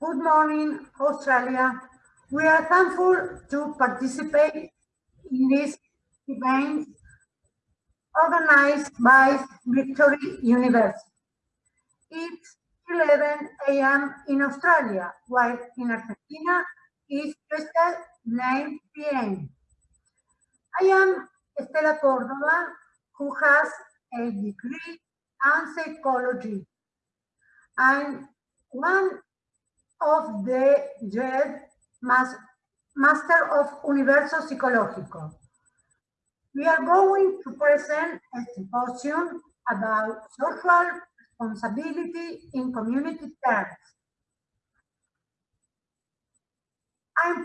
Good morning, Australia. We are thankful to participate in this event organized by Victory University. It's 11 a.m. in Australia, while in Argentina it's just 9 p.m. I am Estela Cordova, who has a degree in psychology. I'm one of the JED Master of Universo Psicológico. We are going to present a symposium about social responsibility in community terms. I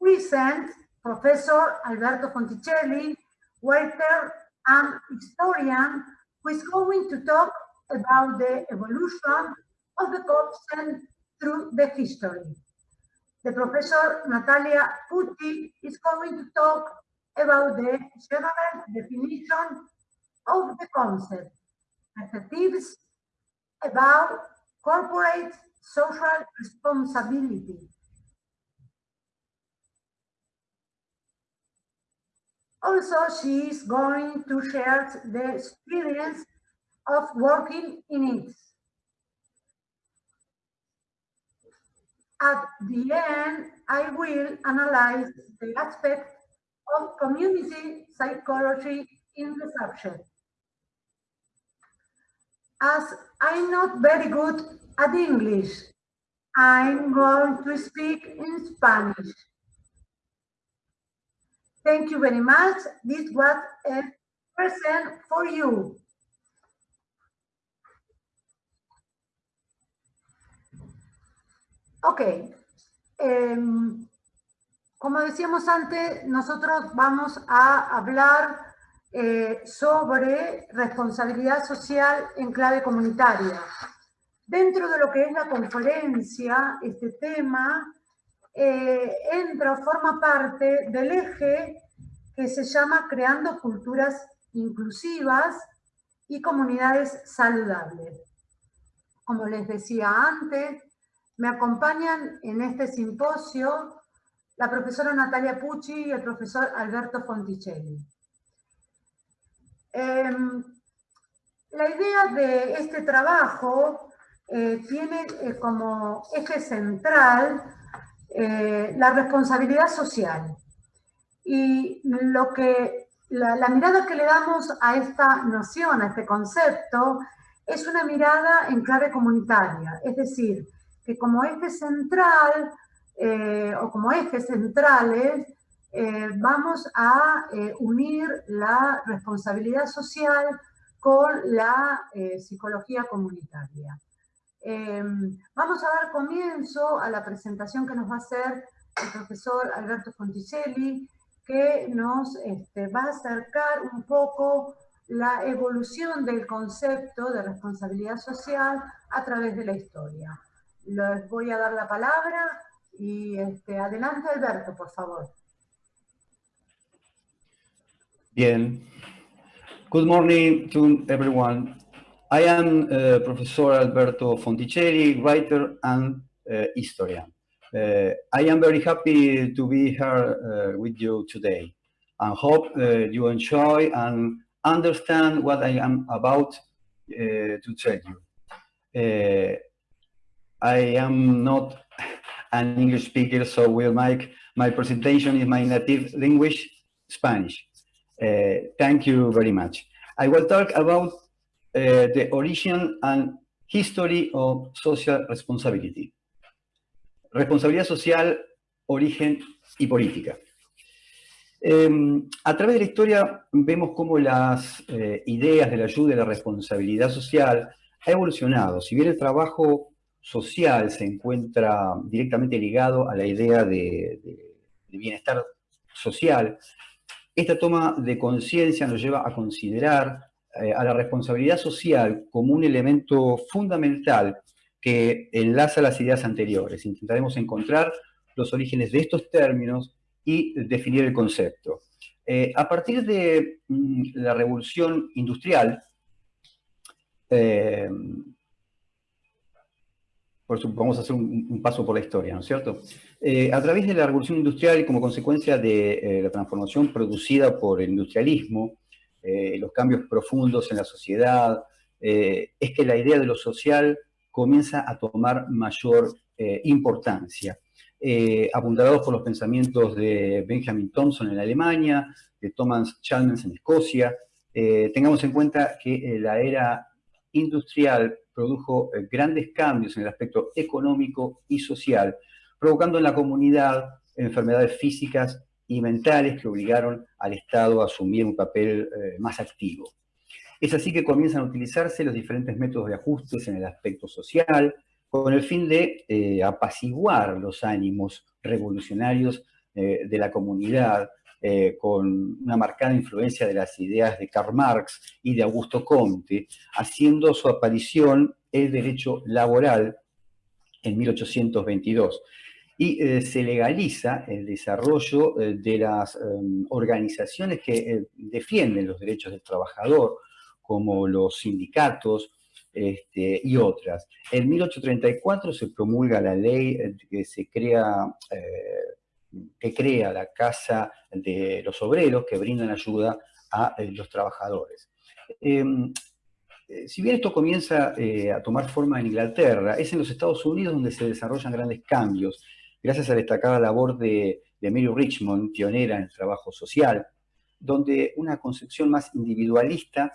present Professor Alberto Fonticelli, writer and historian, who is going to talk about the evolution of the concept through the history. The professor Natalia Pucci is going to talk about the general definition of the concept, perspectives about corporate social responsibility. Also, she is going to share the experience of working in it. At the end, I will analyze the aspect of community psychology in the subject. As I'm not very good at English, I'm going to speak in Spanish. Thank you very much. This was a present for you. Ok. Em, como decíamos antes, nosotros vamos a hablar eh, sobre responsabilidad social en clave comunitaria. Dentro de lo que es la conferencia, este tema eh, entra forma parte del eje que se llama Creando Culturas Inclusivas y Comunidades Saludables. Como les decía antes, me acompañan en este simposio la profesora Natalia Pucci y el profesor Alberto Fonticelli. Em, la idea de este trabajo eh, tiene eh, como eje central eh, la responsabilidad social. Y lo que, la, la mirada que le damos a esta noción, a este concepto, es una mirada en clave comunitaria, es decir, que como eje central eh, o como ejes centrales eh, vamos a eh, unir la responsabilidad social con la psicología comunitaria. vamos a dar comienzo a la presentación que nos va a hacer el profesor Alberto Fonticelli, que nos este, va a acercar un poco la evolución del concepto de responsabilidad social a través de la historia les voy a dar la palabra y este, adelante Alberto, por favor. Bien. Good morning to everyone. I am uh, Professor Alberto Fonticelli, writer and uh, historian. Uh, I am very happy to be here with you today and hope you enjoy and understand what I am about to tell you. I am not an English speaker, so will make my presentation in my native language, Spanish. Uh, thank you very much. I will talk about uh, the origin and history of social responsibility. Responsabilidad social, origen y política. Eh, a través de la historia vemos cómo las eh, ideas de la ayuda y la responsabilidad social ha evolucionado. Si bien el trabajo social se encuentra directamente ligado a la idea de, bienestar social, esta toma de conciencia nos lleva a considerar eh, a la responsabilidad social como un elemento fundamental que enlaza las ideas anteriores. Intentaremos encontrar los orígenes de estos términos y definir el concepto. Eh, a partir de mm, la revolución industrial, eh, vamos a hacer un, paso por la historia, ¿no es cierto? Eh, a través de la revolución industrial y como consecuencia de eh, la transformación producida por el industrialismo, eh, los cambios profundos en la sociedad, es que la idea de lo social comienza a tomar mayor importancia. apuntalados por los pensamientos de Benjamin Thompson en Alemania, de Thomas Chalmers en Escocia, tengamos en cuenta que la era industrial produjo eh, grandes cambios en el aspecto económico y social, provocando en la comunidad enfermedades físicas y mentales que obligaron al Estado a asumir un papel eh, más activo. Es así que comienzan a utilizarse los diferentes métodos de ajustes en el aspecto social, con el fin de eh, apaciguar los ánimos revolucionarios de la comunidad, eh, con una marcada influencia de las ideas de Karl Marx y de Augusto Comte, haciendo su aparición el derecho laboral en 1822. Y eh, se legaliza el desarrollo eh, de las em, organizaciones que defienden los derechos del trabajador, como los sindicatos, este, y otras. En 1834 se promulga la ley que se crea que crea la Casa de los Obreros que brindan ayuda a eh, los trabajadores. Em, eh, si bien esto comienza eh, a tomar forma en Inglaterra, es en los Estados Unidos donde se desarrollan grandes cambios, gracias a la destacada labor de, de Mary Richmond, pionera en el trabajo social, donde una concepción más individualista,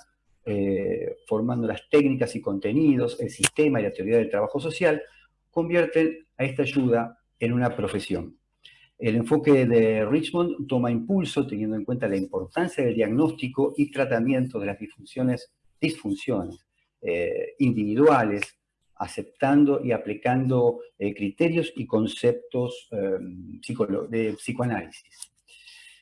formando las técnicas y contenidos, el sistema y la teoría del trabajo social, convierten a esta ayuda en una profesión. El enfoque de Richmond toma impulso teniendo en cuenta la importancia del diagnóstico y tratamiento de las disfunciones, eh, individuales, aceptando y aplicando eh, criterios y conceptos eh, de psicoanálisis.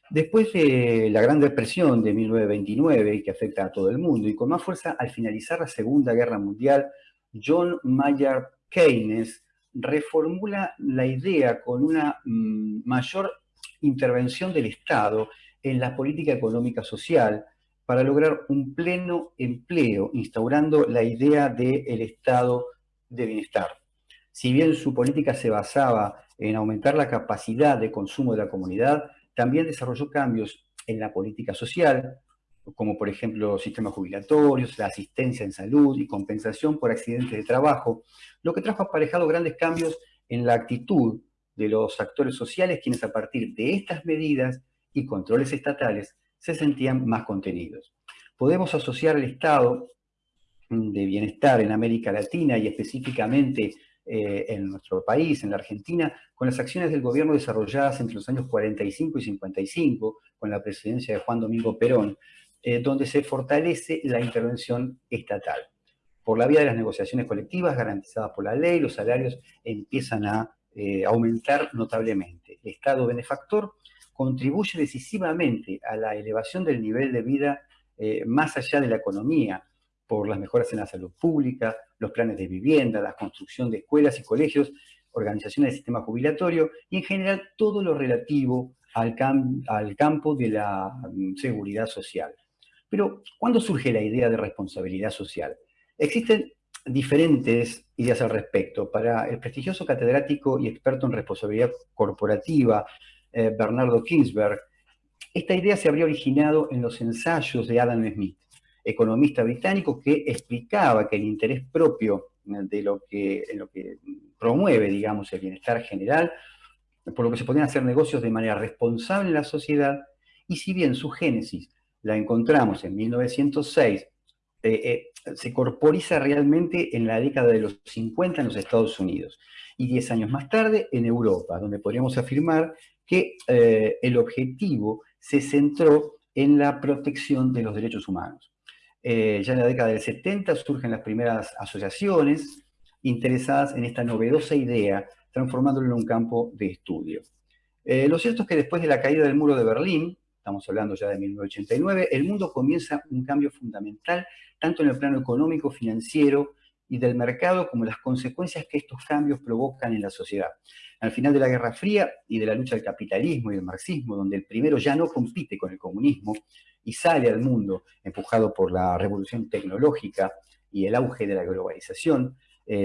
Después de la Gran Depresión de 1929, que afecta a todo el mundo, y con más fuerza al finalizar la Segunda Guerra Mundial, John Maynard Keynes reformula la idea con una mm, mayor intervención del Estado en la política económica social para lograr un pleno empleo, instaurando la idea del estado de bienestar. Si bien su política se basaba en aumentar la capacidad de consumo de la comunidad, también desarrolló cambios en la política social, como por ejemplo sistemas jubilatorios, la asistencia en salud y compensación por accidentes de trabajo, lo que trajo aparejado grandes cambios en la actitud de los actores sociales, quienes a partir de estas medidas y controles estatales se sentían más contenidos. Podemos asociar el estado de bienestar en América Latina y específicamente eh, en nuestro país, en la Argentina, con las acciones del gobierno desarrolladas entre los años 45 y 55, con la presidencia de Juan Domingo Perón, eh, donde se fortalece la intervención estatal. Por la vía de las negociaciones colectivas garantizadas por la ley, los salarios empiezan a eh, aumentar notablemente. El Estado benefactor contribuye decisivamente a la elevación del nivel de vida eh, más allá de la economía, por las mejoras en la salud pública, los planes de vivienda, la construcción de escuelas y colegios, organizaciones del sistema jubilatorio y en general todo lo relativo al, campo de la mm, seguridad social. Pero, ¿cuándo surge la idea de responsabilidad social? Existen diferentes ideas al respecto. Para el prestigioso catedrático y experto en responsabilidad corporativa, eh, Bernardo Kingsberg, esta idea se habría originado en los ensayos de Adam Smith, economista británico que explicaba que el interés propio de lo que, en lo que promueve, digamos, el bienestar general, por lo que se podían hacer negocios de manera responsable en la sociedad, y si bien su génesis la encontramos en 1906, eh, eh, se corporiza realmente en la década de los 50 en los Estados Unidos y 10 años más tarde en Europa, donde podríamos afirmar que eh, el objetivo se centró en la protección de los derechos humanos. ya en la década del 70 surgen las primeras asociaciones interesadas en esta novedosa idea, transformándolo en un campo de estudio. lo cierto es que después de la caída del muro de Berlín, estamos hablando ya de 1989, el mundo comienza un cambio fundamental, tanto en el plano económico, financiero y del mercado, como las consecuencias que estos cambios provocan en la sociedad. Al final de la Guerra Fría y de la lucha del capitalismo y del marxismo, donde el primero ya no compite con el comunismo y sale al mundo empujado por la revolución tecnológica y el auge de la globalización,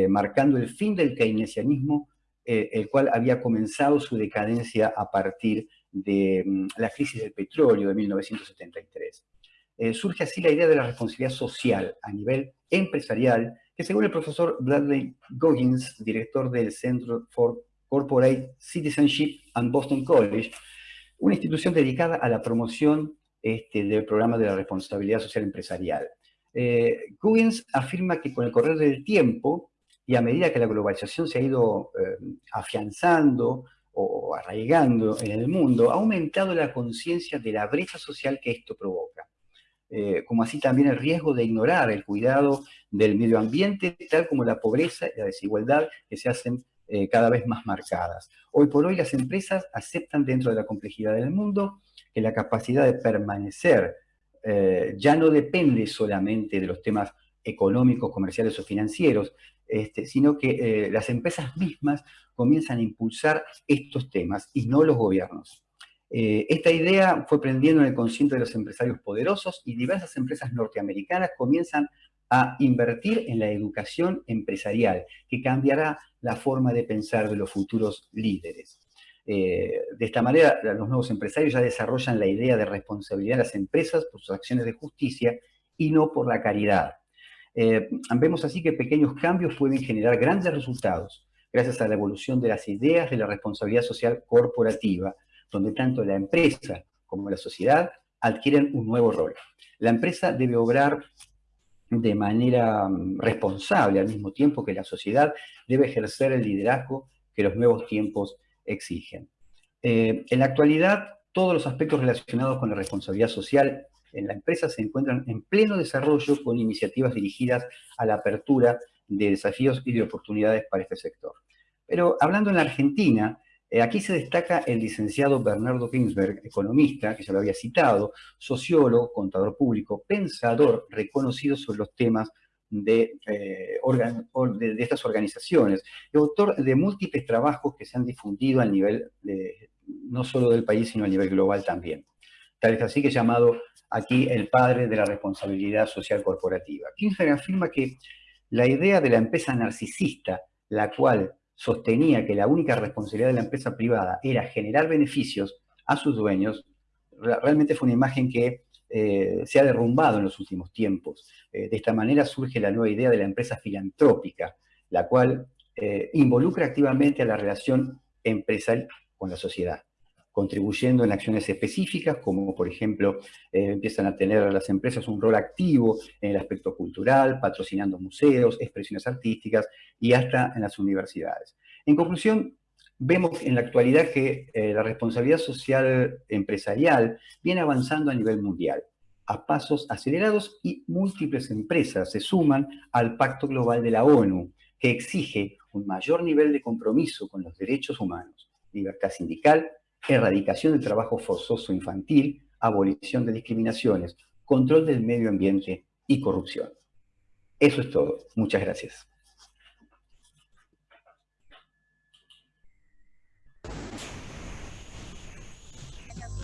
marcando el fin del keynesianismo, el cual había comenzado su decadencia a partir de mm, la crisis del petróleo de 1973. surge así la idea de la responsabilidad social a nivel empresarial, que según el profesor Bradley Goggins, director del Centro for Corporate Citizenship and Boston College, una institución dedicada a la promoción este, del programa de la responsabilidad social empresarial. Eh, Goggins afirma que con el correr del tiempo y a medida que la globalización se ha ido eh, afianzando o arraigando en el mundo, ha aumentado la conciencia de la brecha social que esto provoca. Eh, como así también el riesgo de ignorar el cuidado del medio ambiente, tal como la pobreza y la desigualdad que se hacen eh, cada vez más marcadas. Hoy por hoy las empresas aceptan dentro de la complejidad del mundo que la capacidad de permanecer eh, ya no depende solamente de los temas económicos, comerciales o financieros, este, sino que las empresas mismas comienzan a impulsar estos temas y no los gobiernos. Eh, esta idea fue prendiendo en el consciente de los empresarios poderosos y diversas empresas norteamericanas comienzan a invertir en la educación empresarial, que cambiará la forma de pensar de los futuros líderes. Eh, de esta manera, los nuevos empresarios ya desarrollan la idea de responsabilidad de las empresas por sus acciones de justicia y no por la caridad. Eh, vemos así que pequeños cambios pueden generar grandes resultados gracias a la evolución de las ideas de la responsabilidad social corporativa, donde tanto la empresa como la sociedad adquieren un nuevo rol. La empresa debe obrar de manera mm, responsable al mismo tiempo que la sociedad debe ejercer el liderazgo que los nuevos tiempos exigen. Eh, en la actualidad, todos los aspectos relacionados con la responsabilidad social en la empresa se encuentran en pleno desarrollo con iniciativas dirigidas a la apertura de desafíos y de oportunidades para este sector. Pero hablando en la Argentina, eh, aquí se destaca el licenciado Bernardo Ginsberg, economista, que ya lo había citado, sociólogo, contador público, pensador reconocido sobre los temas de, eh, de, estas organizaciones, y autor de múltiples trabajos que se han difundido a nivel no solo del país, sino a nivel global también. Tal es así que llamado aquí el padre de la responsabilidad social corporativa. Ginsberg afirma que la idea de la empresa narcisista, la cual sostenía que la única responsabilidad de la empresa privada era generar beneficios a sus dueños, realmente fue una imagen que eh, se ha derrumbado en los últimos tiempos. Eh, de esta manera surge la nueva idea de la empresa filantrópica, la cual eh, involucra activamente a la relación empresarial con la sociedad contribuyendo en acciones específicas, como por ejemplo eh, empiezan a tener las empresas un rol activo en el aspecto cultural, patrocinando museos, expresiones artísticas y hasta en las universidades. En conclusión, vemos en la actualidad que eh, la responsabilidad social empresarial viene avanzando a nivel mundial a pasos acelerados y múltiples empresas se suman al Pacto Global de la ONU, que exige un mayor nivel de compromiso con los derechos humanos, libertad sindical, erradicación del trabajo forzoso infantil, abolición de discriminaciones, control del medio ambiente y corrupción. Eso es todo. Muchas gracias.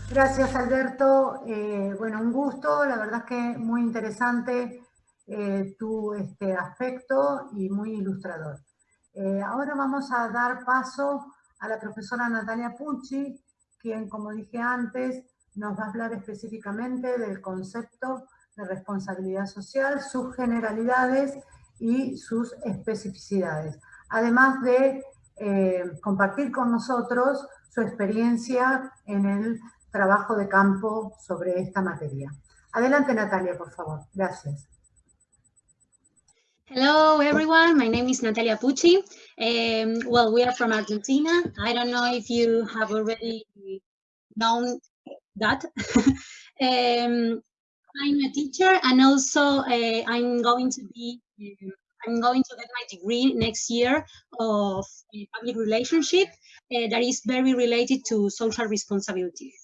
Gracias, Alberto. Eh, bueno, un gusto. La verdad es que muy interesante eh, tu este aspecto y muy ilustrador. Eh, ahora vamos a dar paso a la profesora Natalia Pucci, quien, como dije antes, nos va a hablar específicamente del concepto de responsabilidad social, sus generalidades y sus especificidades. Además de eh, compartir con nosotros su experiencia en el trabajo de campo sobre esta materia. Adelante Natalia, por favor. Gracias. Hello, everyone. My name is Natalia Pucci. Um, well, we are from Argentina. I don't know if you have already known that. um, I'm a teacher and also uh, I'm going to be, um, I'm going to get my degree next year of uh, public relationship uh, that is very related to social responsibility.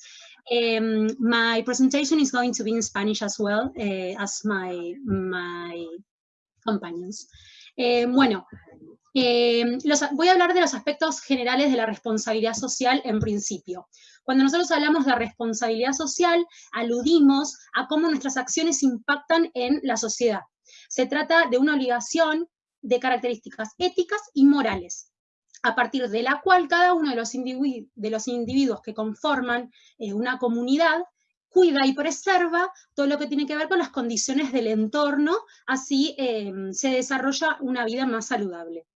Um, my presentation is going to be in Spanish as well uh, as my, my companions. Eh, bueno, eh, voy a hablar de los aspectos generales de la responsabilidad social en principio. Cuando nosotros hablamos de responsabilidad social, aludimos a cómo nuestras acciones impactan en la sociedad. Se trata de una obligación de características éticas y morales, a partir de la cual cada uno de los, individuos que conforman eh, una comunidad cuida y preserva todo lo que tiene que ver con las condiciones del entorno, así em, se desarrolla una vida más saludable.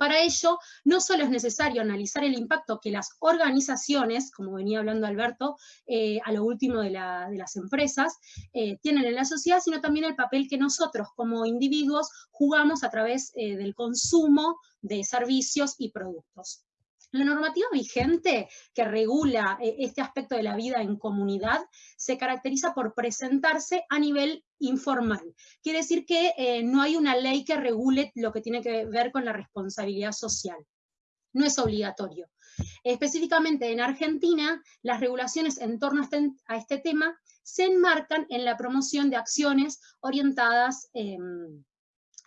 Para ello, no solo es necesario analizar el impacto que las organizaciones, como venía hablando Alberto, eh, a lo último de, las empresas, eh, tienen en la sociedad, sino también el papel que nosotros como individuos jugamos a través eh, del consumo de servicios y productos. La normativa vigente que regula eh, este aspecto de la vida en comunidad se caracteriza por presentarse a nivel informal. Quiere decir que eh, no hay una ley que regule lo que tiene que ver con la responsabilidad social. No es obligatorio. Específicamente en Argentina, las regulaciones en torno a este, este tema se enmarcan en la promoción de acciones orientadas em,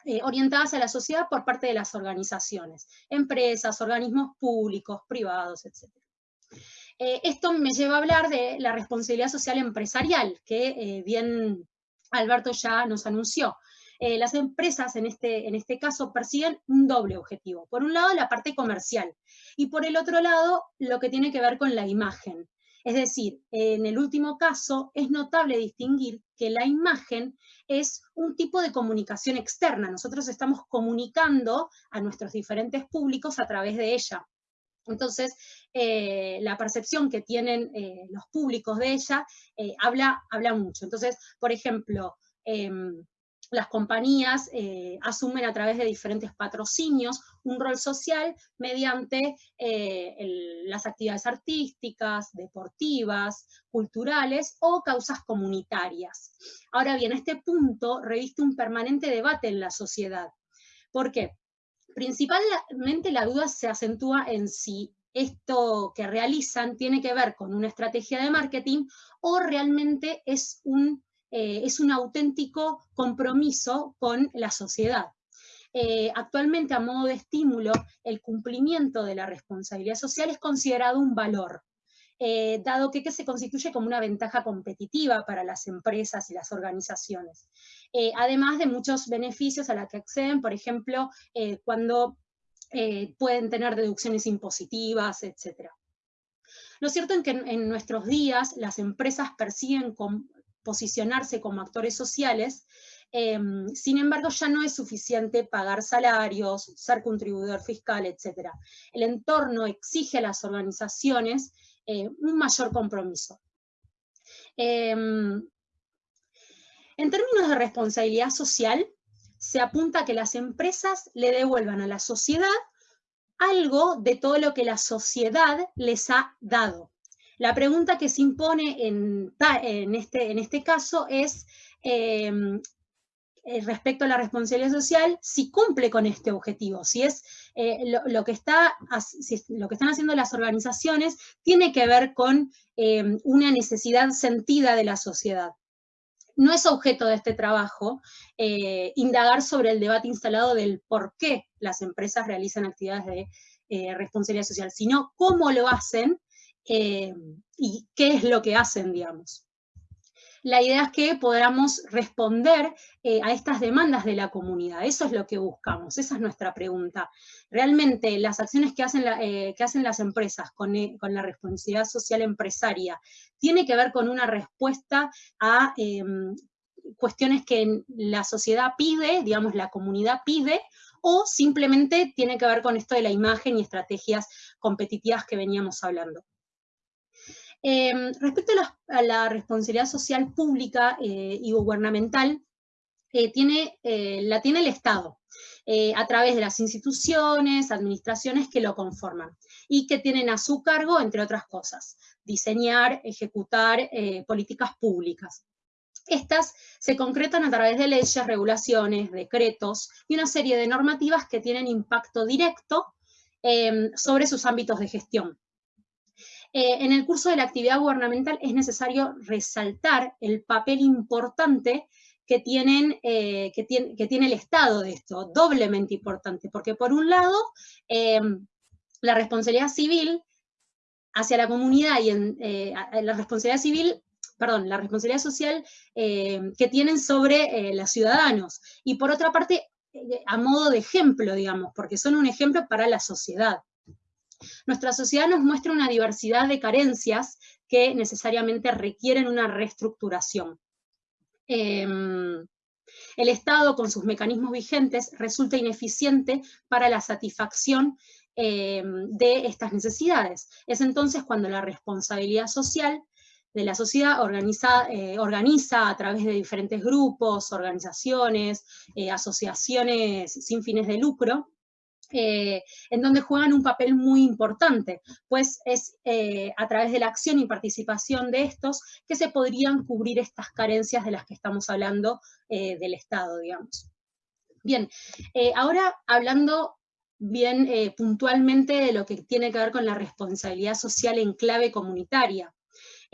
eh, orientadas a la sociedad por parte de las organizaciones, empresas, organismos públicos, privados, etc. Eh, esto me lleva a hablar de la responsabilidad social empresarial, que eh, bien Alberto ya nos anunció. las empresas en este, en este caso persiguen un doble objetivo. Por un lado, la parte comercial, y por el otro lado, lo que tiene que ver con la imagen. Es decir, en el último caso es notable distinguir que la imagen es un tipo de comunicación externa. Nosotros estamos comunicando a nuestros diferentes públicos a través de ella. Entonces, eh, la percepción que tienen eh, los públicos de ella eh, habla, habla mucho. Entonces, por ejemplo, em, las compañías eh, asumen a través de diferentes patrocinios un rol social mediante eh, las actividades artísticas, deportivas, culturales o causas comunitarias. Ahora bien, este punto reviste un permanente debate en la sociedad. ¿Por qué? Principalmente la duda se acentúa en si esto que realizan tiene que ver con una estrategia de marketing o realmente es un eh, es un auténtico compromiso con la sociedad. Eh, actualmente, a modo de estímulo, el cumplimiento de la responsabilidad social es considerado un valor, eh, dado que, se constituye como una ventaja competitiva para las empresas y las organizaciones. además de muchos beneficios a los que acceden, por ejemplo, cuando pueden tener deducciones impositivas, etc. Lo cierto es que en, nuestros días las empresas persiguen posicionarse como actores sociales, em, sin embargo ya no es suficiente pagar salarios, ser contribuidor fiscal, etc. El entorno exige a las organizaciones eh, un mayor compromiso. Em, en términos de responsabilidad social, se apunta a que las empresas le devuelvan a la sociedad algo de todo lo que la sociedad les ha dado. La pregunta que se impone en, este, este, caso es, em, eh, respecto a la responsabilidad social, si cumple con este objetivo, si es eh, lo, que está, lo que están haciendo las organizaciones tiene que ver con em, una necesidad sentida de la sociedad. No es objeto de este trabajo eh, indagar sobre el debate instalado del por qué las empresas realizan actividades de responsabilidad social, sino cómo lo hacen eh, y qué es lo que hacen, digamos. La idea es que podamos responder eh, a estas demandas de la comunidad. Eso es lo que buscamos, esa es nuestra pregunta. Realmente las acciones que hacen, eh, las empresas con, con, la responsabilidad social empresaria tiene que ver con una respuesta a em, cuestiones que la sociedad pide, digamos la comunidad pide, o simplemente tiene que ver con esto de la imagen y estrategias competitivas que veníamos hablando. Em, respecto a la, responsabilidad social pública eh, y gubernamental, eh, tiene, eh, la tiene el Estado, a través de las instituciones, administraciones que lo conforman, y que tienen a su cargo, entre otras cosas, diseñar, ejecutar políticas públicas. Estas se concretan a través de leyes, regulaciones, decretos y una serie de normativas que tienen impacto directo em, sobre sus ámbitos de gestión. Eh, en el curso de la actividad gubernamental es necesario resaltar el papel importante que, tienen, eh, tiene, el Estado de esto, doblemente importante, porque por un lado, em, la responsabilidad civil hacia la comunidad y eh, la responsabilidad civil perdón, la responsabilidad social que tienen sobre los ciudadanos. Y por otra parte, a modo de ejemplo, digamos, porque son un ejemplo para la sociedad. Nuestra sociedad nos muestra una diversidad de carencias que necesariamente requieren una reestructuración. Em, el Estado, con sus mecanismos vigentes, resulta ineficiente para la satisfacción em, de estas necesidades. Es entonces cuando la responsabilidad social de la sociedad organiza, eh, organiza a través de diferentes grupos, organizaciones, eh, asociaciones sin fines de lucro, eh, en donde juegan un papel muy importante, pues es a través de la acción y participación de estos que se podrían cubrir estas carencias de las que estamos hablando del Estado, digamos. Bien, ahora hablando bien puntualmente de lo que tiene que ver con la responsabilidad social en clave comunitaria.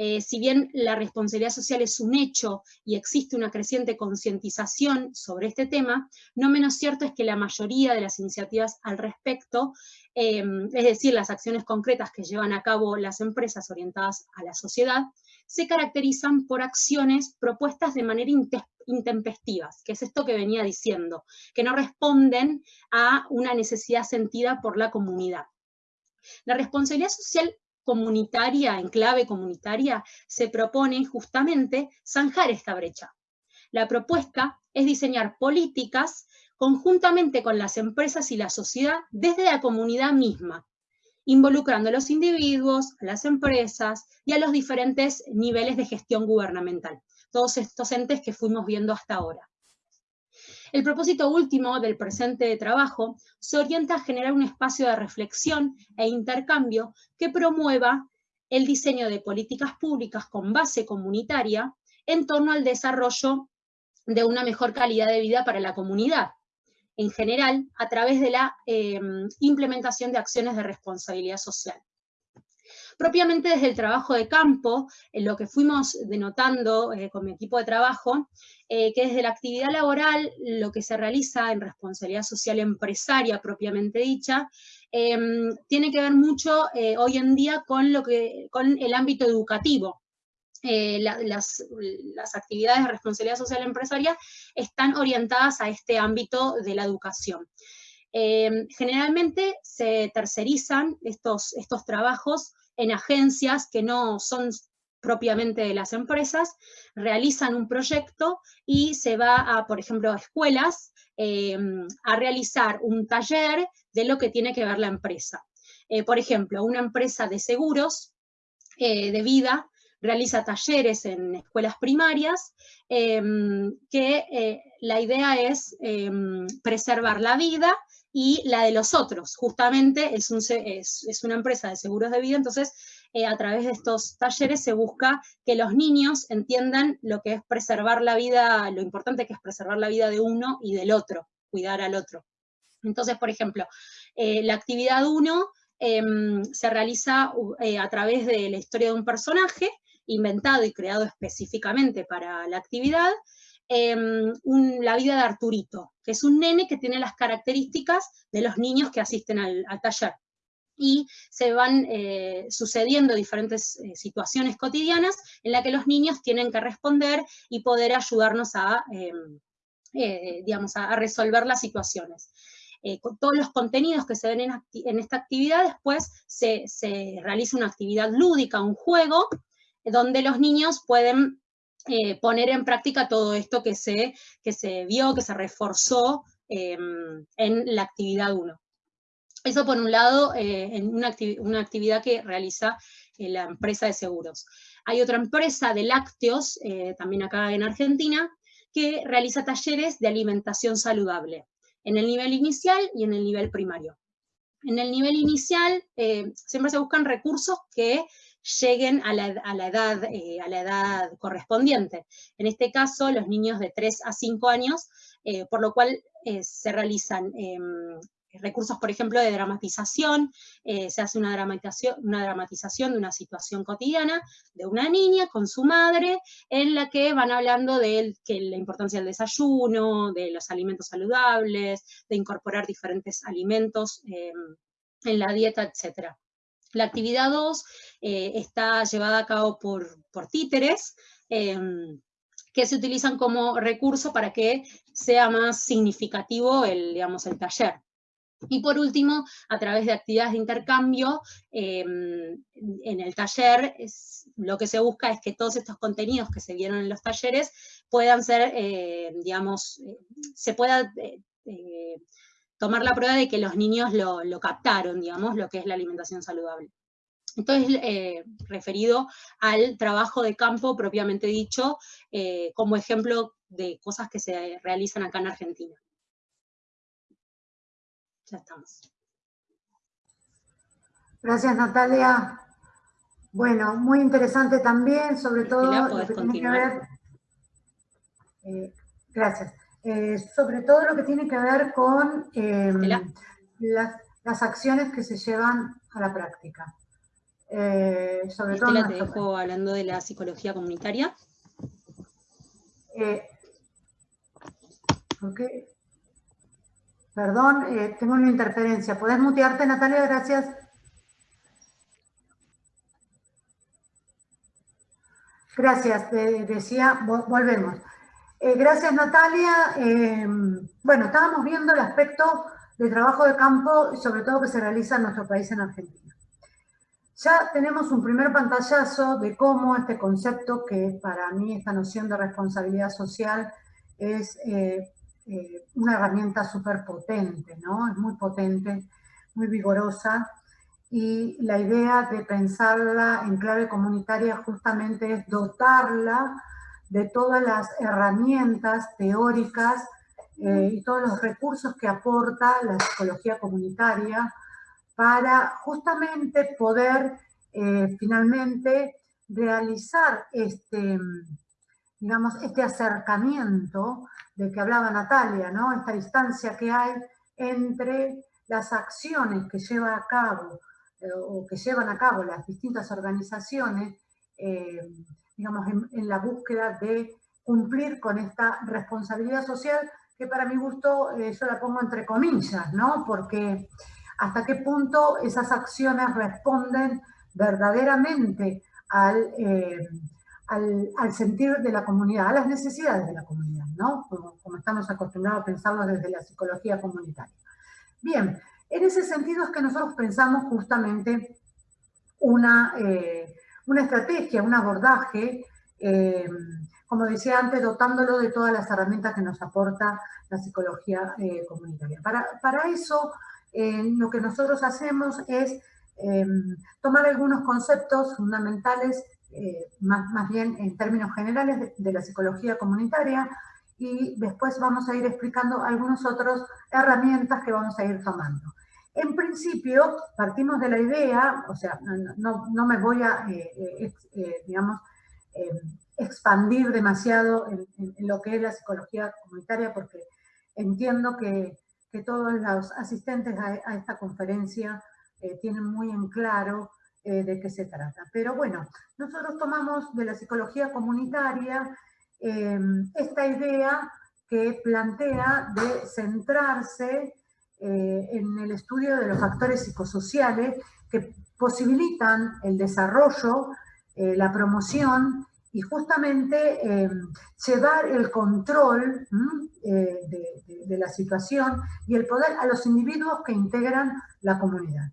Eh, si bien la responsabilidad social es un hecho y existe una creciente concientización sobre este tema, no menos cierto es que la mayoría de las iniciativas al respecto, eh, es decir, las acciones concretas que llevan a cabo las empresas orientadas a la sociedad, se caracterizan por acciones propuestas de manera intempestivas, que es esto que venía diciendo, que no responden a una necesidad sentida por la comunidad. La responsabilidad social comunitaria, en clave comunitaria, se propone justamente zanjar esta brecha. La propuesta es diseñar políticas conjuntamente con las empresas y la sociedad desde la comunidad misma, involucrando a los individuos, a las empresas y a los diferentes niveles de gestión gubernamental, todos estos entes que fuimos viendo hasta ahora. El propósito último del presente trabajo se orienta a generar un espacio de reflexión e intercambio que promueva el diseño de políticas públicas con base comunitaria en torno al desarrollo de una mejor calidad de vida para la comunidad, en general a través de la eh, implementación de acciones de responsabilidad social. Propiamente desde el trabajo de campo, en lo que fuimos denotando eh, con mi equipo de trabajo, eh, que desde la actividad laboral, lo que se realiza en responsabilidad social empresaria propiamente dicha, em, tiene que ver mucho eh, hoy en día con, lo que, con el ámbito educativo. las, actividades de responsabilidad social empresaria están orientadas a este ámbito de la educación. Em, generalmente se tercerizan estos, estos trabajos en agencias que no son propiamente de las empresas, realizan un proyecto y se va a, por ejemplo, a escuelas em, a realizar un taller de lo que tiene que ver la empresa. Eh, por ejemplo, una empresa de seguros eh, de vida realiza talleres en escuelas primarias, em, que eh, la idea es em, preservar la vida y la de los otros. Justamente es, una empresa de seguros de vida, entonces eh, a través de estos talleres se busca que los niños entiendan lo que es preservar la vida, lo importante que es preservar la vida de uno y del otro, cuidar al otro. Entonces, por ejemplo, eh, la actividad 1 em, se realiza eh, a través de la historia de un personaje inventado y creado específicamente para la actividad, Em, la vida de Arturito, que es un nene que tiene las características de los niños que asisten al, taller. Y se van eh, sucediendo diferentes eh, situaciones cotidianas en las que los niños tienen que responder y poder ayudarnos a, em, eh, digamos, a, resolver las situaciones. con todos los contenidos que se ven en, esta actividad, después se, se realiza una actividad lúdica, un juego, donde los niños pueden eh, poner en práctica todo esto que se, que se vio, que se reforzó em, en la actividad 1. Eso por un lado, eh, en una, actividad que realiza eh, la empresa de seguros. Hay otra empresa de lácteos, también acá en Argentina, que realiza talleres de alimentación saludable, en el nivel inicial y en el nivel primario. En el nivel inicial siempre se buscan recursos que lleguen a la, edad, eh, a la edad correspondiente. En este caso, los niños de 3 a 5 años, eh, por lo cual eh, se realizan em, recursos, por ejemplo, de dramatización, se hace una dramatización, una dramatización de una situación cotidiana de una niña con su madre, en la que van hablando de que la importancia del desayuno, de los alimentos saludables, de incorporar diferentes alimentos em, en la dieta, etc. La actividad 2 eh, está llevada a cabo por, títeres, em, que se utilizan como recurso para que sea más significativo el, digamos, el taller. Y por último, a través de actividades de intercambio, em, en el taller lo que se busca es que todos estos contenidos que se vieron en los talleres puedan ser, eh, digamos, eh, se pueda tomar la prueba de que los niños lo, lo, captaron, digamos, lo que es la alimentación saludable. Entonces, referido al trabajo de campo propiamente dicho, como ejemplo de cosas que se realizan acá en Argentina. Ya estamos. Gracias, Natalia. Bueno, muy interesante también, sobre todo lo que tiene que ver... Eh, gracias. Eh, sobre todo lo que tiene que ver con em, las, acciones que se llevan a la práctica. Eh, sobre Estela, todo te dejo hablando de la psicología comunitaria. Okay. Perdón, eh, tengo una interferencia. ¿Puedes mutearte, Natalia? Gracias. Gracias, decía, volvemos. Eh, gracias, Natalia. Em, bueno, estábamos viendo el aspecto de trabajo de campo sobre todo que se realiza en nuestro país, en Argentina. Ya tenemos un primer pantallazo de cómo este concepto, que para mí esta noción de responsabilidad social es eh, eh, una herramienta súper potente, ¿no? Es muy potente, muy vigorosa. Y la idea de pensarla en clave comunitaria justamente es dotarla de todas las herramientas teóricas eh, y todos los recursos que aporta la psicología comunitaria para justamente poder eh, finalmente realizar este, digamos, este acercamiento de que hablaba Natalia, ¿no? Esta distancia que hay entre las acciones que lleva a cabo eh, o que llevan a cabo las distintas organizaciones, eh, digamos, en, la búsqueda de cumplir con esta responsabilidad social, que para mi gusto eh, yo la pongo entre comillas, ¿no? Porque hasta qué punto esas acciones responden verdaderamente al al, sentir de la comunidad, a las necesidades de la comunidad, ¿no? Como, estamos acostumbrados a pensarlo desde la psicología comunitaria. Bien, en ese sentido es que nosotros pensamos justamente una, eh, una estrategia, un abordaje, eh, como decía antes, dotándolo de todas las herramientas que nos aporta la psicología eh, comunitaria. Para, eso, lo que nosotros hacemos es tomar algunos conceptos fundamentales eh, más, más, bien en términos generales de, la psicología comunitaria y después vamos a ir explicando algunas otras herramientas que vamos a ir tomando. En principio, partimos de la idea, o sea, no, me voy a, eh, eh, digamos, expandir demasiado en, lo que es la psicología comunitaria porque entiendo que, todos los asistentes a, a esta conferencia tienen muy en claro eh, de qué se trata. Pero bueno, nosotros tomamos de la psicología comunitaria esta idea que plantea de centrarse eh, en el estudio de los factores psicosociales que posibilitan el desarrollo, eh, la promoción y justamente em, llevar el control de, la situación y el poder a los individuos que integran la comunidad.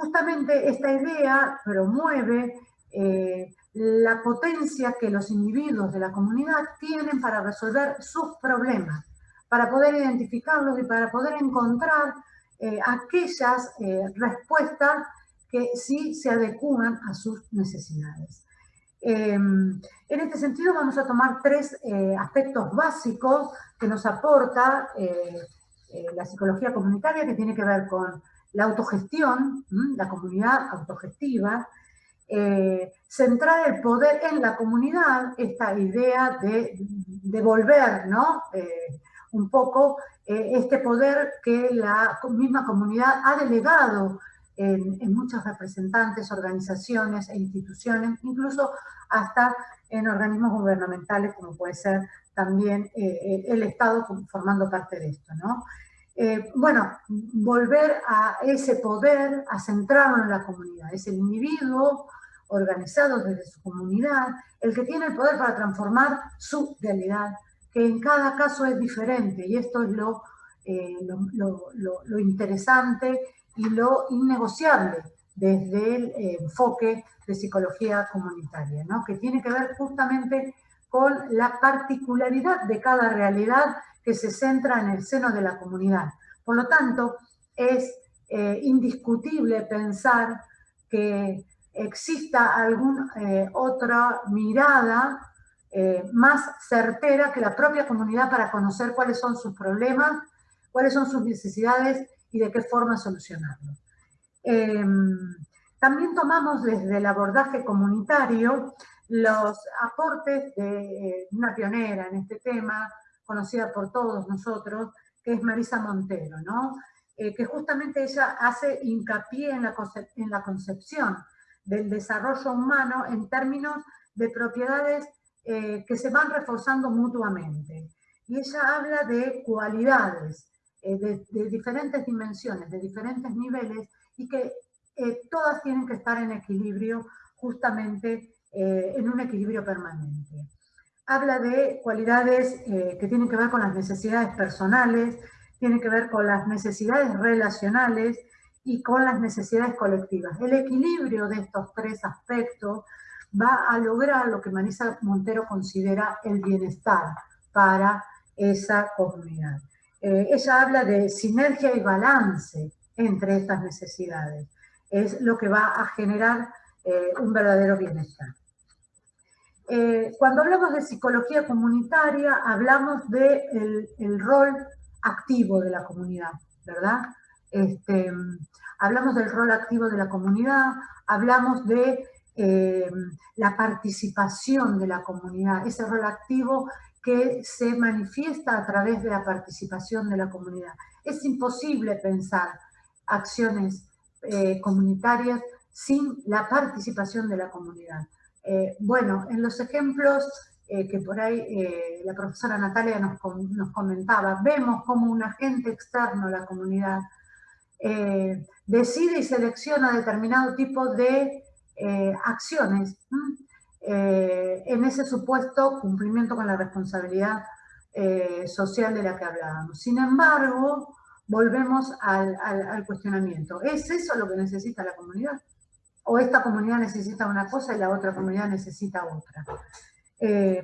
Justamente esta idea promueve eh, la potencia que los individuos de la comunidad tienen para resolver sus problemas, para poder identificarlos y para poder encontrar eh, aquellas eh, respuestas que sí se adecúan a sus necesidades. Em, en este sentido vamos a tomar tres aspectos básicos que nos aporta la psicología comunitaria que tiene que ver con la autogestión, la comunidad autogestiva, eh, centrar el poder en la comunidad, esta idea de devolver ¿no? Eh, un poco eh, este poder que la misma comunidad ha delegado en, muchos representantes, organizaciones e instituciones, incluso hasta en organismos gubernamentales como puede ser también el Estado formando parte de esto. ¿no? Eh, bueno, volver a ese poder, a centrarlo en la comunidad. Es el individuo organizado desde su comunidad, el que tiene el poder para transformar su realidad, que en cada caso es diferente, y esto es lo, eh, lo, interesante y lo innegociable desde el eh, enfoque de psicología comunitaria, ¿no? que tiene que ver justamente con la particularidad de cada realidad que se centra en el seno de la comunidad. Por lo tanto, es eh, indiscutible pensar que exista alguna otra mirada eh, más certera que la propia comunidad para conocer cuáles son sus problemas, cuáles son sus necesidades y de qué forma solucionarlos. Em, también tomamos desde el abordaje comunitario los aportes de una pionera en este tema, conocida por todos nosotros, que es Marisa Montero, ¿no? Eh, que justamente ella hace hincapié en la, en la concepción del desarrollo humano en términos de propiedades eh, que se van reforzando mutuamente. Y ella habla de cualidades eh, de, diferentes dimensiones, de diferentes niveles, y que todas tienen que estar en equilibrio, justamente en un equilibrio permanente habla de cualidades eh, que tienen que ver con las necesidades personales, tienen que ver con las necesidades relacionales y con las necesidades colectivas. El equilibrio de estos tres aspectos va a lograr lo que Marisa Montero considera el bienestar para esa comunidad. Eh, ella habla de sinergia y balance entre estas necesidades. Es lo que va a generar eh, un verdadero bienestar. Eh, cuando hablamos de psicología comunitaria, hablamos del el rol activo de la comunidad, ¿verdad? Este, hablamos del rol activo de la comunidad, hablamos de eh, la participación de la comunidad, ese rol activo que se manifiesta a través de la participación de la comunidad. Es imposible pensar acciones eh, comunitarias sin la participación de la comunidad. Eh, bueno, en los ejemplos eh, que por ahí la profesora Natalia nos, comentaba, vemos como un agente externo a la comunidad decide y selecciona determinado tipo de acciones en ese supuesto cumplimiento con la responsabilidad social de la que hablábamos. Sin embargo, volvemos al cuestionamiento. ¿Es eso lo que necesita la comunidad? o esta comunidad necesita una cosa y la otra comunidad necesita otra. Eh,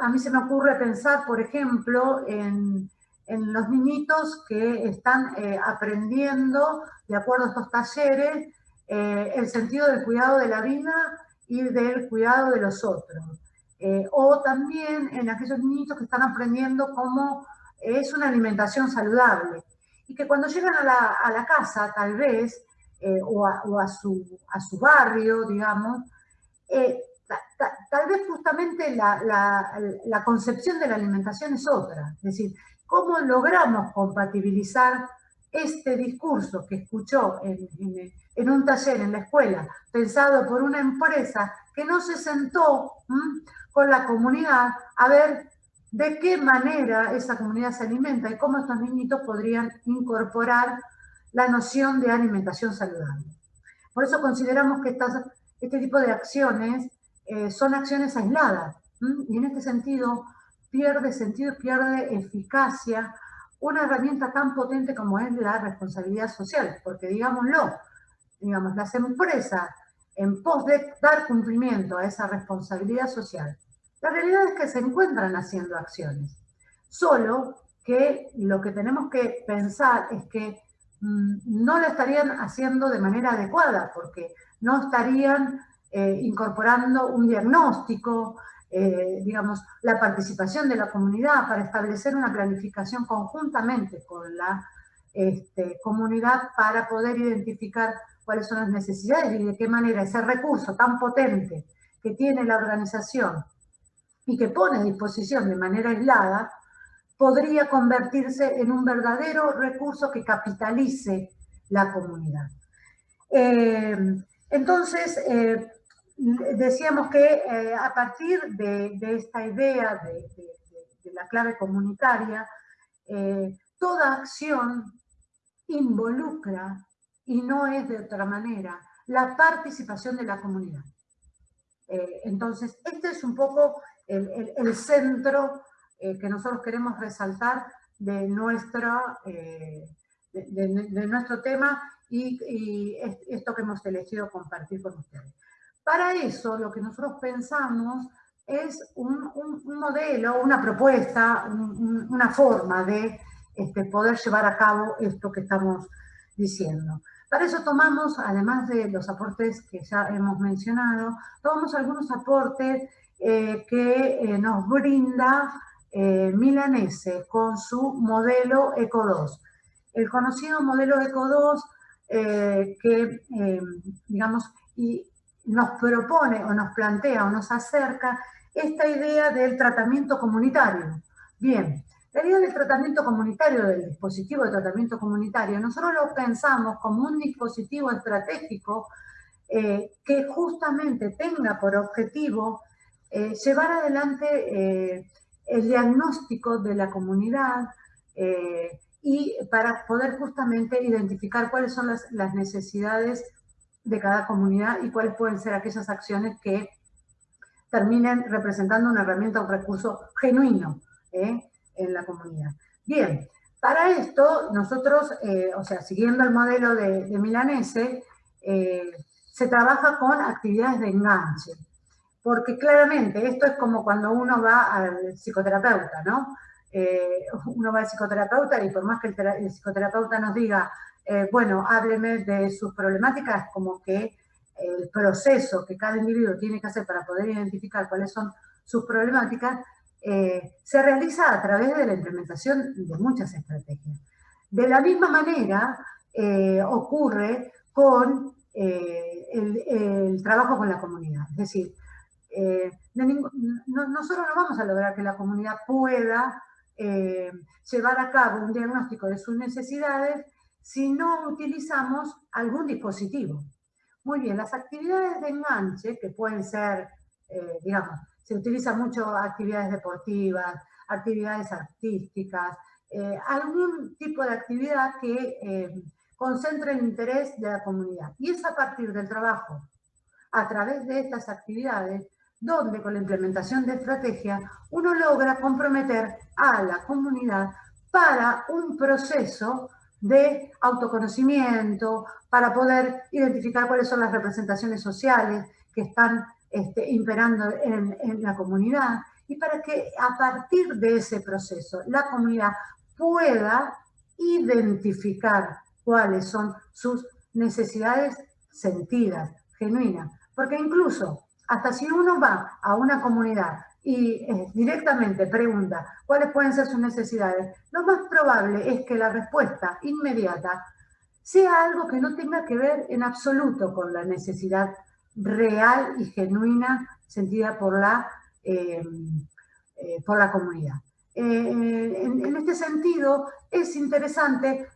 a mí se me ocurre pensar, por ejemplo, en, los niñitos que están eh, aprendiendo, de acuerdo a estos talleres, eh, el sentido del cuidado de la vida y del cuidado de los otros. o también en aquellos niñitos que están aprendiendo cómo es una alimentación saludable. Y que cuando llegan a la, a la casa, tal vez, eh, o, a, su, a, su, barrio, digamos, eh, tal vez justamente la, concepción de la alimentación es otra. Es decir, ¿cómo logramos compatibilizar este discurso que escuchó en, un taller en la escuela, pensado por una empresa que no se sentó con la comunidad a ver de qué manera esa comunidad se alimenta y cómo estos niñitos podrían incorporar la noción de alimentación saludable. Por eso consideramos que este tipo de acciones eh, son acciones aisladas y en este sentido pierde sentido, pierde eficacia una herramienta tan potente como es la responsabilidad social, porque digámoslo, digamos, las empresas en pos de dar cumplimiento a esa responsabilidad social, la realidad es que se encuentran haciendo acciones, solo que lo que tenemos que pensar es que Mm, no lo estarían haciendo de manera adecuada, porque no estarían eh, incorporando un diagnóstico, eh, digamos, la participación de la comunidad para establecer una planificación conjuntamente con la este, comunidad para poder identificar cuáles son las necesidades y de qué manera ese recurso tan potente que tiene la organización y que pone a disposición de manera aislada, podría convertirse en un verdadero recurso que capitalice la comunidad. Eh, entonces, eh, decíamos que eh, a partir de, esta idea de, la clave comunitaria, toda acción involucra, y no es de otra manera, la participación de la comunidad. Eh, entonces, este es un poco el, centro eh, que nosotros queremos resaltar de, nuestra, de, nuestro tema y, esto que hemos elegido compartir con ustedes. Para eso, lo que nosotros pensamos es un, modelo, una propuesta, una forma de este, poder llevar a cabo esto que estamos diciendo. Para eso tomamos, además de los aportes que ya hemos mencionado, tomamos algunos aportes eh, que eh, nos brinda eh, Milanese con su modelo ECO2. El conocido modelo ECO2 que, digamos, y nos propone o nos plantea o nos acerca esta idea del tratamiento comunitario. Bien, la idea del tratamiento comunitario, del dispositivo de tratamiento comunitario, nosotros lo pensamos como un dispositivo estratégico eh, que justamente tenga por objetivo eh, llevar adelante eh, el diagnóstico de la comunidad y para poder justamente identificar cuáles son las, las necesidades de cada comunidad y cuáles pueden ser aquellas acciones que terminen representando una herramienta, un recurso genuino ¿eh? en la comunidad. Bien, para esto nosotros, eh, o sea, siguiendo el modelo de, Milanese, eh, se trabaja con actividades de enganche, porque claramente esto es como cuando uno va al psicoterapeuta, ¿no? uno va al psicoterapeuta y por más que el, psicoterapeuta nos diga, bueno, hábleme de sus problemáticas, como que el proceso que cada individuo tiene que hacer para poder identificar cuáles son sus problemáticas, eh, se realiza a través de la implementación de muchas estrategias. De la misma manera eh, ocurre con eh, el, trabajo con la comunidad. Es decir, nosotros no vamos a lograr que la comunidad pueda llevar a cabo un diagnóstico de sus necesidades si no utilizamos algún dispositivo. Muy bien, las actividades de enganche, que pueden ser, eh, digamos, se utiliza mucho actividades deportivas, actividades artísticas, eh, algún tipo de actividad que eh, concentre el interés de la comunidad. Y es a partir del trabajo, a través de estas actividades, donde con la implementación de estrategia uno logra comprometer a la comunidad para un proceso de autoconocimiento, para poder identificar cuáles son las representaciones sociales que están este, imperando en, en, la comunidad y para que a partir de ese proceso la comunidad pueda identificar cuáles son sus necesidades sentidas, genuinas. Porque incluso, hasta si uno va a una comunidad y eh, directamente pregunta cuáles pueden ser sus necesidades, lo más probable es que la respuesta inmediata sea algo que no tenga que ver en absoluto con la necesidad real y genuina sentida por la, eh, eh, por la comunidad. En, este sentido, es interesante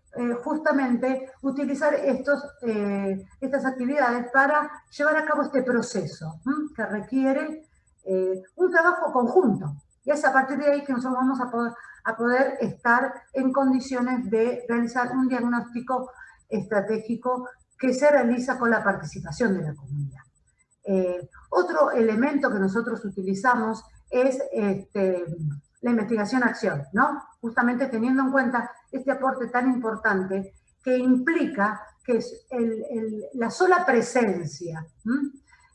justamente utilizar estos, estas actividades para llevar a cabo este proceso que requiere eh, un trabajo conjunto. Y es a partir de ahí que nosotros vamos a poder, a poder estar en condiciones de realizar un diagnóstico estratégico que se realiza con la participación de la comunidad. Eh, otro elemento que nosotros utilizamos es este, la investigación-acción, ¿no? Justamente teniendo en cuenta este aporte tan importante que implica que es la sola presencia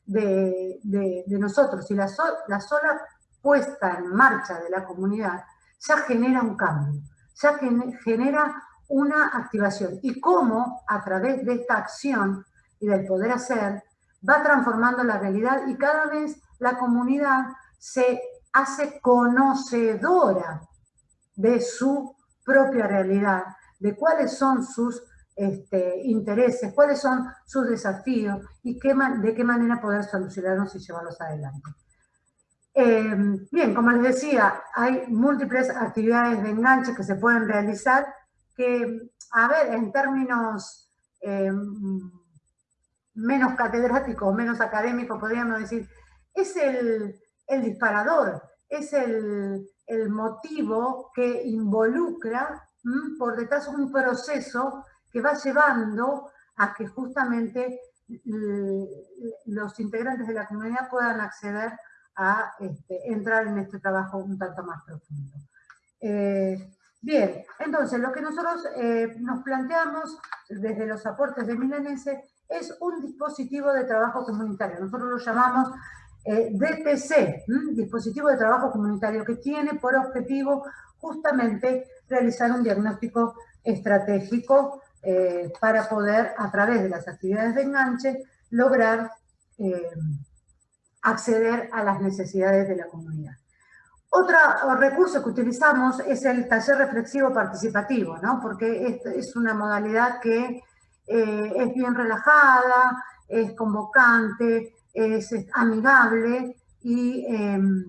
de, nosotros y la, la sola puesta en marcha de la comunidad ya genera un cambio, ya genera una activación. Y cómo a través de esta acción y del poder hacer, va transformando la realidad y cada vez la comunidad se hace conocedora de su propia realidad, de cuáles son sus este, intereses, cuáles son sus desafíos y qué, de qué manera poder solucionarlos y llevarlos adelante. Em, bien, como les decía, hay múltiples actividades de enganche que se pueden realizar que, a ver, en términos em, menos catedráticos, menos académicos, podríamos decir, es el, disparador, es el, motivo que involucra por detrás un proceso que va llevando a que justamente los integrantes de la comunidad puedan acceder a este, entrar en este trabajo un tanto más profundo. Eh, bien, entonces lo que nosotros eh, nos planteamos desde los aportes de Milanese es un dispositivo de trabajo comunitario. Nosotros lo llamamos eh, DTC, dispositivo de trabajo comunitario, que tiene por objetivo justamente realizar un diagnóstico estratégico eh, para poder, a través de las actividades de enganche, lograr eh, acceder a las necesidades de la comunidad. Otro recurso que utilizamos es el taller reflexivo participativo, ¿no? porque es una modalidad que eh, es bien relajada, es convocante, es, amigable y em,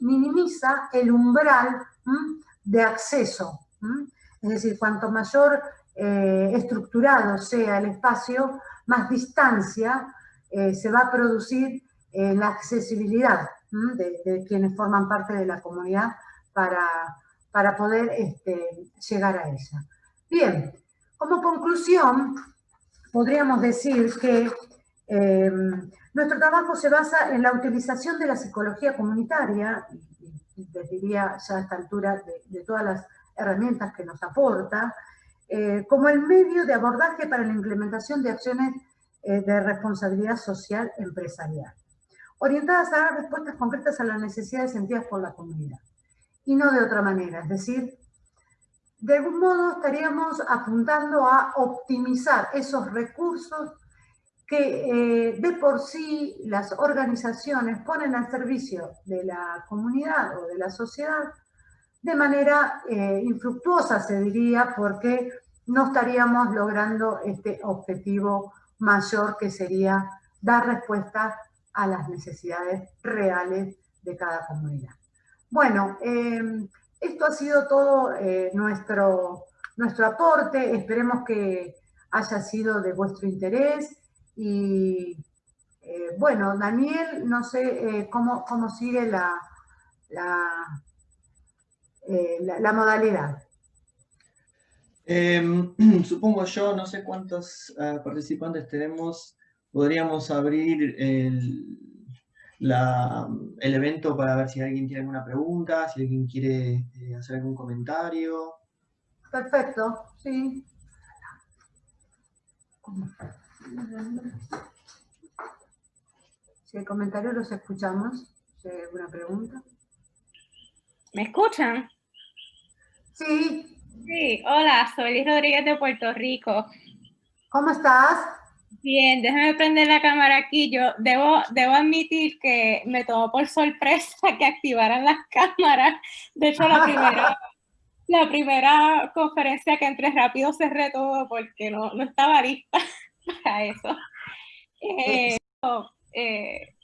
minimiza el umbral de acceso es decir, cuanto mayor eh, estructurado sea el espacio, más distancia eh, se va a producir en la accesibilidad de, quienes forman parte de la comunidad para, para poder este, llegar a ella. Bien, como conclusión, podríamos decir que nuestro trabajo se basa en la utilización de la psicología comunitaria, y les diría ya a esta altura de todas las herramientas que nos aporta, eh, como el medio de abordaje para la implementación de acciones eh, de responsabilidad social empresarial, orientadas a dar respuestas concretas a las necesidades sentidas por la comunidad, y no de otra manera, es decir, de algún modo estaríamos apuntando a optimizar esos recursos que eh, de por sí las organizaciones ponen al servicio de la comunidad o de la sociedad de manera eh, infructuosa, se diría, porque no estaríamos logrando este objetivo mayor que sería dar respuesta a las necesidades reales de cada comunidad. Bueno, em, esto ha sido todo eh, nuestro, nuestro aporte, esperemos que haya sido de vuestro interés y eh, bueno, Daniel, no sé cómo, cómo sigue la, la eh, la, modalidad? Em, supongo yo, no sé cuántos ah, participantes tenemos, podríamos abrir el, el, evento para ver si alguien tiene alguna pregunta, si alguien quiere eh, hacer algún comentario. Perfecto, sí. Si hay comentarios los escuchamos. Si hay alguna pregunta. ¿Me escuchan? Sí. Sí, hola, soy Liz Rodríguez de Puerto Rico. ¿Cómo estás? Bien, déjame prender la cámara aquí. Yo debo, debo admitir que me tomó por sorpresa que activaran las cámaras. De hecho, la primera, la primera conferencia que entré rápido cerré todo porque no, no estaba lista para eso. Eh, eh,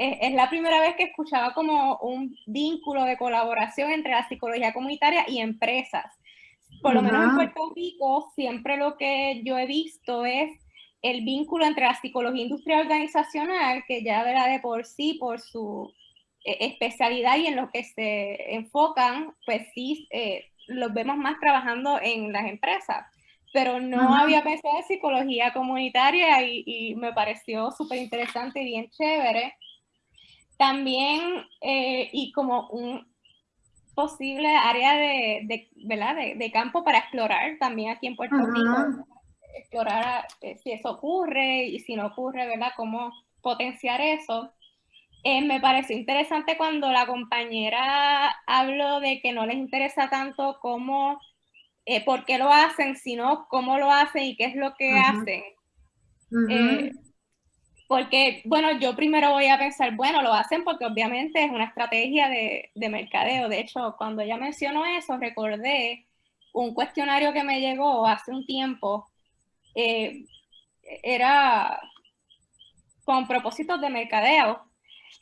es, la primera vez que escuchaba como un vínculo de colaboración entre la psicología comunitaria y empresas. Por lo menos en Puerto Rico, siempre lo que yo he visto es el vínculo entre la psicología industrial organizacional, que ya verá de por sí, por su eh, especialidad y en lo que se enfocan, pues sí, eh, los vemos más trabajando en las empresas. Pero no había pensado en psicología comunitaria y, y me pareció súper interesante y bien chévere. También, eh, y como un posible área de, de ¿verdad? De, campo para explorar también aquí en Puerto Rico, explorar eh, si eso ocurre y si no ocurre, ¿verdad? Cómo potenciar eso. Eh, me pareció interesante cuando la compañera habló de que no les interesa tanto cómo, por qué lo hacen, sino cómo lo hacen y qué es lo que hacen. Porque, bueno, yo primero voy a pensar, bueno, lo hacen porque obviamente es una estrategia de, de mercadeo. De hecho, cuando ella mencionó eso, recordé un cuestionario que me llegó hace un tiempo. Eh, era con propósitos de mercadeo.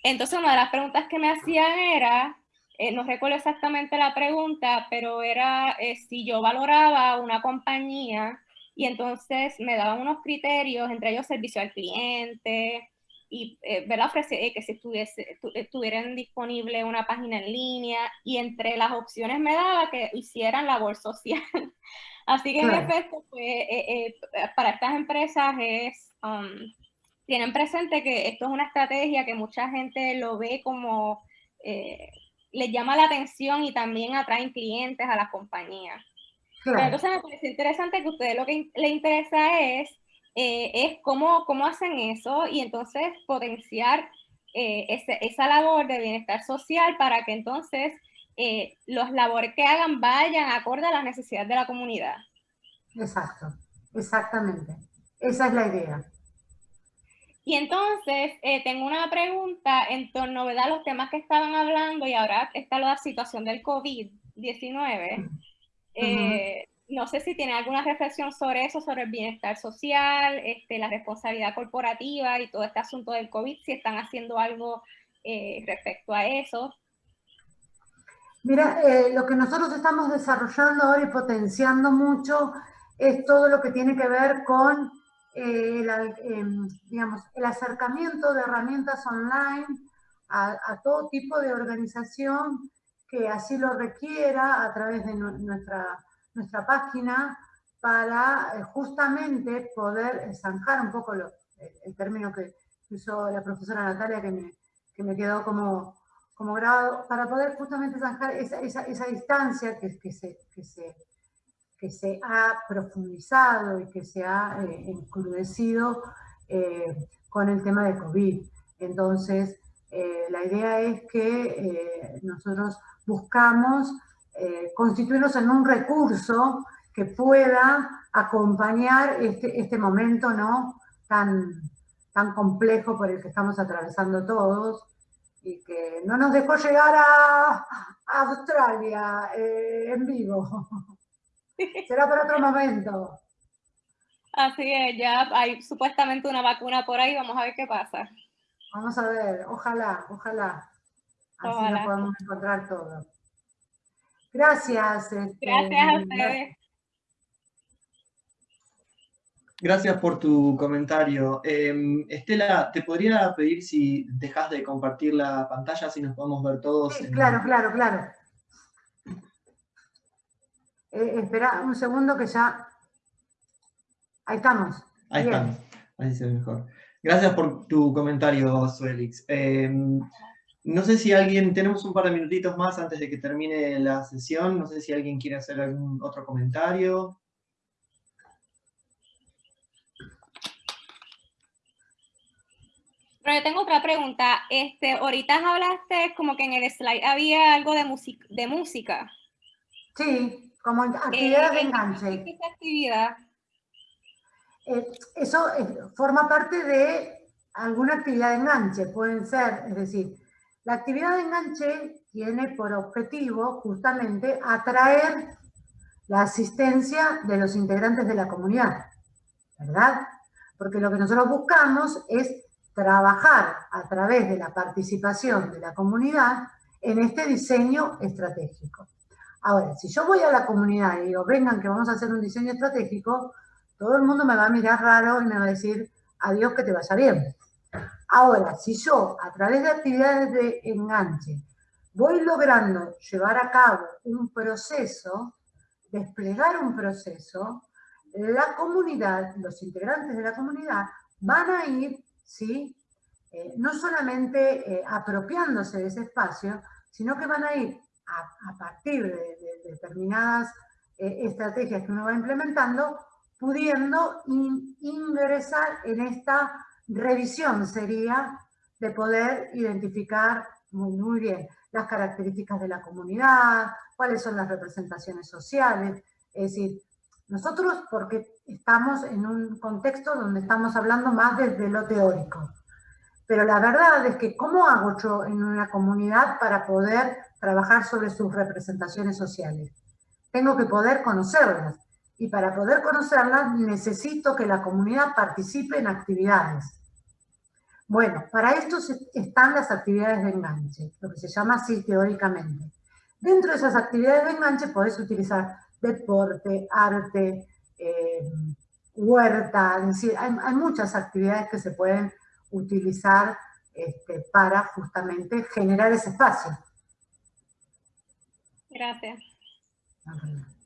Entonces, una de las preguntas que me hacían era, eh, no recuerdo exactamente la pregunta, pero era eh, si yo valoraba una compañía y entonces me daban unos criterios, entre ellos servicio al cliente, y eh, eh que si estuviese, estuvieran disponible una página en línea, y entre las opciones me daba que hicieran labor social. Así que en efecto, pues, eh, eh, para estas empresas es um, tienen presente que esto es una estrategia que mucha gente lo ve como, eh, les llama la atención y también atraen clientes a las compañías. Pero entonces me parece interesante que a ustedes lo que les interesa es, eh, es cómo, cómo hacen eso y entonces potenciar eh, esa labor de bienestar social para que entonces eh, los labores que hagan vayan acorde a las necesidades de la comunidad. Exacto, exactamente. Esa es la idea. Y entonces, eh, tengo una pregunta en torno a los temas que estaban hablando y ahora está la situación del COVID-19. Eh, no sé si tiene alguna reflexión sobre eso, sobre el bienestar social, este, la responsabilidad corporativa y todo este asunto del COVID, si están haciendo algo respecto a eso. Mira, eh, lo que nosotros estamos desarrollando ahora y potenciando mucho es todo lo que tiene que ver con eh, el, em, digamos, el acercamiento de herramientas online a, todo tipo de organización que así lo requiera a través de nuestra, nuestra página para eh, justamente poder zanjar un poco el, término que usó la profesora Natalia que me, que me quedó como como grado, para poder justamente zanjar esa, esa, distancia que, que, se, que, se, que se ha profundizado y que se ha eh, encrudecido eh, con el tema de COVID. Entonces, eh, la idea es que nosotros buscamos constituirnos en un recurso que pueda acompañar este, este momento ¿no? tan, tan complejo por el que estamos atravesando todos, y que no nos dejó llegar a, Australia eh, en vivo. Será para otro momento. Así es, ya hay supuestamente una vacuna por ahí, vamos a ver qué pasa. Vamos a ver, ojalá, ojalá. Así lo podemos encontrar todo. Gracias. Este, Gracias a ustedes. Gracias por tu comentario. Em, Estela, ¿te podría pedir si dejas de compartir la pantalla, si nos podemos ver todos? Sí, claro, claro, claro. Eh, espera un segundo que ya... Ahí estamos. Ahí estamos, ahí se ve mejor. Gracias por tu comentario, Suelix. Em, no sé si alguien, tenemos un par de minutitos más antes de que termine la sesión, no sé si alguien quiere hacer algún otro comentario. Pero yo tengo otra pregunta. Este, ahorita hablaste como que en el slide había algo de, de música. Sí, como actividad de enganche. ¿Qué actividad? Eh, eso eh, forma parte de alguna actividad de enganche. Pueden ser, es decir, la actividad de enganche tiene por objetivo justamente atraer la asistencia de los integrantes de la comunidad, ¿verdad? Porque lo que nosotros buscamos es trabajar a través de la participación de la comunidad en este diseño estratégico. Ahora, si yo voy a la comunidad y digo, vengan que vamos a hacer un diseño estratégico, todo el mundo me va a mirar raro y me va a decir, adiós, que te vaya bien. Ahora, si yo, a través de actividades de enganche, voy logrando llevar a cabo un proceso, desplegar un proceso, la comunidad, los integrantes de la comunidad, van a ir ¿sí? Eh, no solamente eh, apropiándose de ese espacio, sino que van a ir a, partir de, determinadas eh, estrategias que uno va implementando, pudiendo ingresar en esta revisión sería de poder identificar muy, bien las características de la comunidad, cuáles son las representaciones sociales, es decir, nosotros porque estamos en un contexto donde estamos hablando más desde lo teórico. Pero la verdad es que ¿cómo hago yo en una comunidad para poder trabajar sobre sus representaciones sociales? Tengo que poder conocerlas. Y para poder conocerlas necesito que la comunidad participe en actividades. Bueno, para esto están las actividades de enganche, lo que se llama así teóricamente. Dentro de esas actividades de enganche podés utilizar deporte, arte, eh, huerta, es decir, hay, muchas actividades que se pueden utilizar este, para justamente generar ese espacio. Gracias. Em,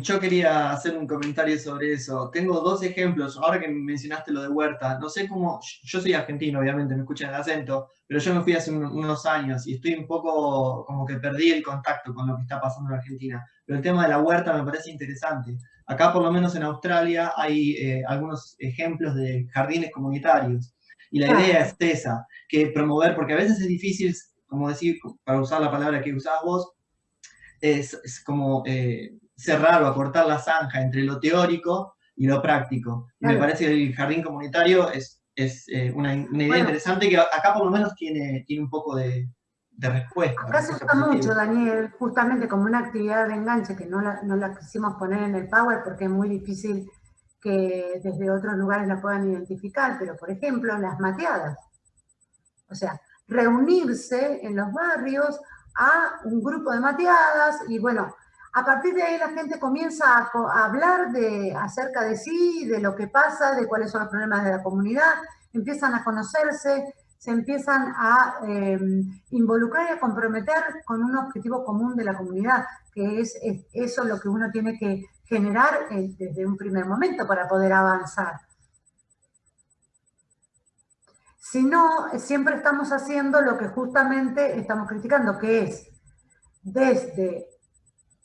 yo quería hacer un comentario sobre eso. Tengo dos ejemplos. Ahora que mencionaste lo de Huerta, no sé cómo. Yo soy argentino, obviamente, me escuchan el acento, pero yo me fui hace unos años y estoy un poco como que perdí el contacto con lo que está pasando en Argentina. Pero el tema de la huerta me parece interesante. Acá, por lo menos en Australia, hay eh, algunos ejemplos de jardines comunitarios. Y la idea es esa, que promover, porque a veces es difícil, como decir, para usar la palabra que usás vos, es, como eh, cerrar o acortar la zanja entre lo teórico y lo práctico. Y me parece que el jardín comunitario es, es eh, una, idea interesante que acá por lo menos tiene, tiene un poco de, respuesta. Acá se usa mucho, Daniel, justamente como una actividad de enganche que no la, no la quisimos poner en el Power porque es muy difícil que desde otros lugares la puedan identificar, pero por ejemplo las mateadas. O sea, reunirse en los barrios a un grupo de mateadas y bueno, a partir de ahí la gente comienza a, hablar de, acerca de sí, de lo que pasa, de cuáles son los problemas de la comunidad, empiezan a conocerse, se empiezan a em, involucrar y a comprometer con un objetivo común de la comunidad, que es, eso lo que uno tiene que generar eh, desde un primer momento para poder avanzar. Si no, siempre estamos haciendo lo que justamente estamos criticando, que es desde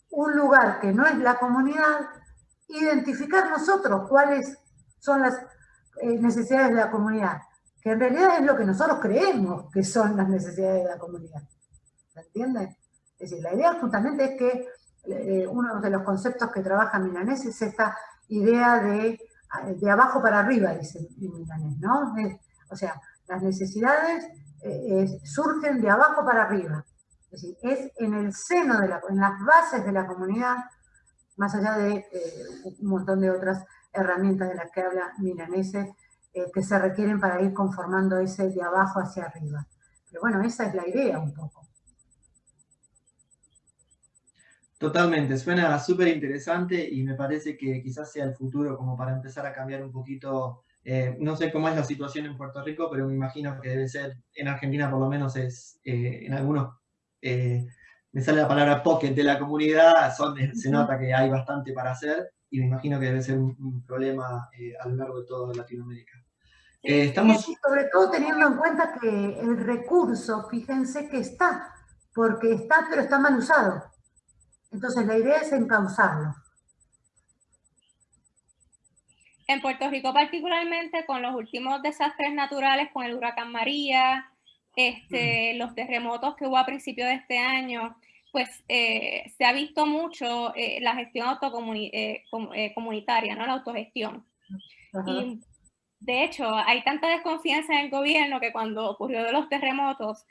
un lugar que no es la comunidad, identificar nosotros cuáles son las eh, necesidades de la comunidad, que en realidad es lo que nosotros creemos que son las necesidades de la comunidad. ¿Se entiende? Es decir, la idea justamente es que eh, uno de los conceptos que trabaja Milanés es esta idea de, de abajo para arriba, dice Milanés, ¿no? o sea, las necesidades eh, surgen de abajo para arriba. Es decir, es en el seno, de la, en las bases de la comunidad, más allá de eh, un montón de otras herramientas de las que habla Milanese, eh, que se requieren para ir conformando ese de abajo hacia arriba. Pero bueno, esa es la idea un poco. Totalmente, suena súper interesante y me parece que quizás sea el futuro como para empezar a cambiar un poquito, eh, no sé cómo es la situación en Puerto Rico, pero me imagino que debe ser, en Argentina por lo menos es, en algunos eh, me sale la palabra pocket de la comunidad, se nota que hay bastante para hacer y me imagino que debe ser un, problema eh, a lo largo de toda Latinoamérica. Eh, estamos... sobre todo teniendo en cuenta que el recurso, fíjense que está, porque está, pero está mal usado. Entonces la idea es encauzarlo. En Puerto Rico particularmente con los últimos desastres naturales, con el huracán María, este, los terremotos que hubo a principios de este año, pues eh, se ha visto mucho eh, la gestión eh, comunitaria, ¿no? la autogestión. Y de hecho, hay tanta desconfianza en el gobierno que cuando ocurrió de los terremotos,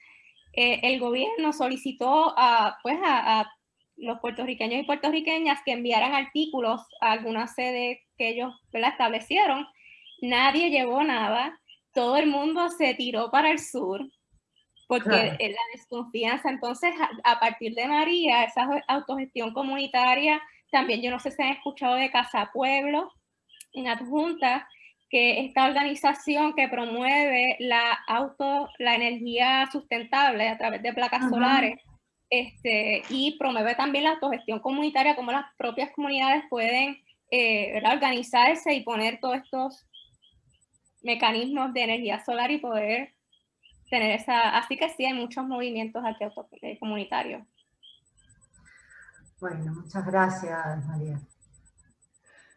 el gobierno solicitó a, pues a, los puertorriqueños y puertorriqueñas que enviaran artículos a alguna sede que ellos establecieron. Nadie llevó nada, todo el mundo se tiró para el sur porque la desconfianza, entonces a, partir de María, esa autogestión comunitaria, también yo no sé si han escuchado de Casa Pueblo, en adjunta, que esta organización que promueve la auto, la energía sustentable a través de placas solares, este, y promueve también la autogestión comunitaria, como las propias comunidades pueden eh, organizarse y poner todos estos mecanismos de energía solar y poder tener esa, así que sí hay muchos movimientos aquí eh, comunitarios. Bueno, muchas gracias María.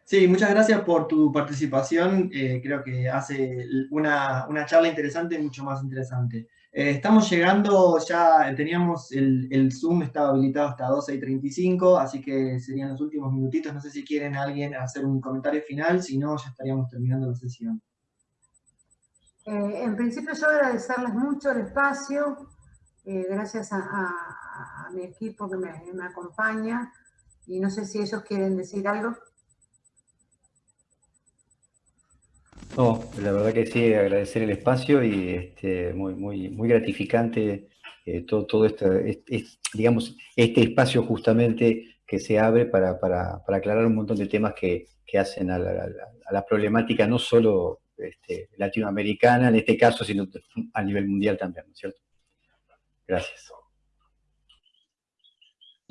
Sí, muchas gracias por tu participación, eh, creo que hace una, una, charla interesante, mucho más interesante. Eh, estamos llegando, ya teníamos el, el, Zoom, estaba habilitado hasta 12 y 35, así que serían los últimos minutitos, no sé si quieren alguien hacer un comentario final, si no, ya estaríamos terminando la sesión. Eh, en principio yo agradecerles mucho el espacio, eh, gracias a, mi equipo que me, acompaña, y no sé si ellos quieren decir algo. No, la verdad que sí, agradecer el espacio y este, muy, muy, gratificante eh, todo, todo este, digamos, este espacio justamente que se abre para, aclarar un montón de temas que, hacen a la, a la problemática no solo este, latinoamericana en este caso, sino a nivel mundial también, ¿no es cierto? Gracias.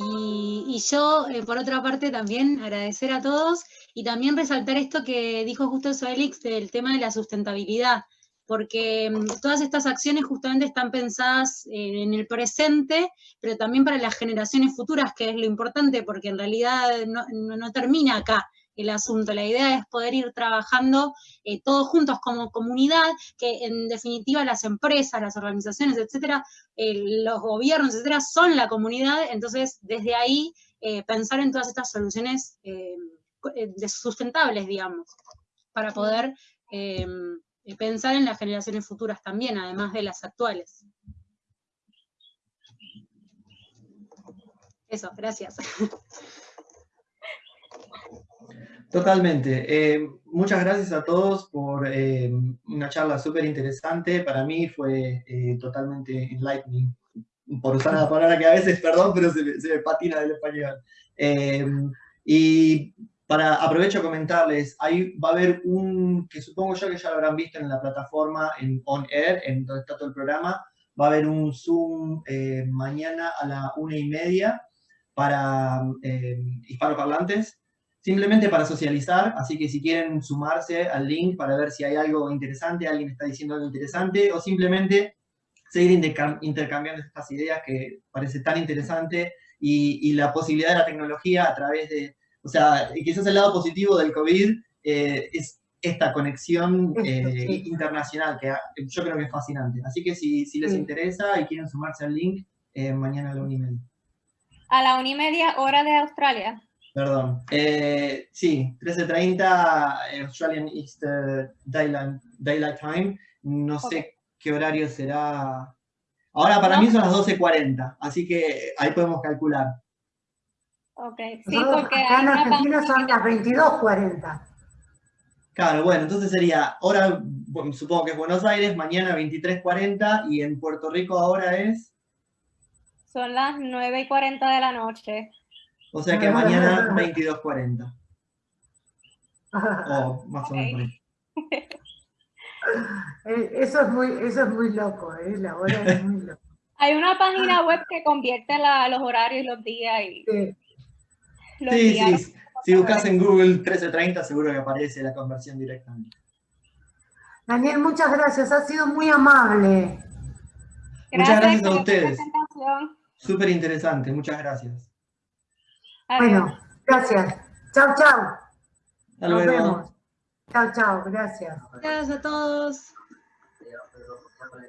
Y, yo, eh, por otra parte, también agradecer a todos y también resaltar esto que dijo justo Soelix del tema de la sustentabilidad, porque mm, todas estas acciones justamente están pensadas eh, en el presente, pero también para las generaciones futuras, que es lo importante, porque en realidad no- no termina acá el asunto. La idea es poder ir trabajando eh, todos juntos como comunidad, que en definitiva las empresas, las organizaciones, etcétera, eh, los gobiernos, etcétera, son la comunidad, entonces desde ahí eh, pensar en todas estas soluciones sustentables, digamos, para poder pensar en las generaciones futuras también, además de las actuales. Eso, gracias. Totalmente. Eh, muchas gracias a todos por eh, una charla súper interesante. Para mí fue eh, totalmente enlightening, por usar la palabra que a veces, perdón, pero se, me- se me patina del español. Eh, y para aprovecho a comentarles, ahí va a haber un, que supongo yo que ya lo habrán visto en la plataforma, en On Air, en donde está todo el programa, va a haber un Zoom eh, mañana a la una y media para eh, hispanoparlantes simplemente para socializar, así que si quieren sumarse al link para ver si hay algo interesante, alguien está diciendo algo interesante, o simplemente seguir intercam- intercambiando estas ideas que parece tan interesante y, y la posibilidad de la tecnología a través de, o sea, quizás el lado positivo del COVID eh, es esta conexión eh, sí. internacional que yo creo que es fascinante. Así que si, si les Sí. interesa y quieren sumarse al link, eh, mañana a la una y media. A la una y media hora de Australia. Perdón. Eh, sí, 13.30 eh, Australian Easter Daylight, Daylight Time. No sé qué horario será. Ahora para No. mí son las 12.40, así que ahí podemos calcular. Ok, sí, Nosotros porque acá en Argentina son las 22.40. Claro, bueno, entonces sería, ahora bueno, supongo que es Buenos Aires, mañana 23.40 y en Puerto Rico ahora es, son las 9 y 40 de la noche. O sea que mañana 22.40. O más o menos. Eh, Eso es muy, eso es muy loco, ¿eh? la hora es muy loco. Hay una página web que convierte la- los horarios y los días y Sí. los Sí, días. sí, si buscas en Google 13.30 seguro que aparece la conversión directamente. Daniel, muchas gracias, has sido muy amable. Muchas gracias a ustedes. Súper interesante, muchas gracias. Adiós. Bueno, gracias. Chao, chao. Hasta Nos luego. vemos. Chao, chao, gracias. Gracias a todos.